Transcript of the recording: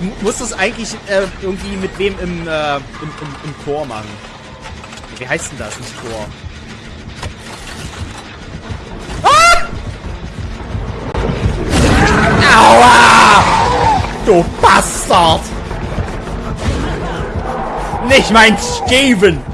Ich muss das eigentlich äh, irgendwie mit wem im, äh, im, im, im Chor machen. Wie heißt denn das, nicht Chor? Ah! Aua! Du Bastard! Nicht mein Steven!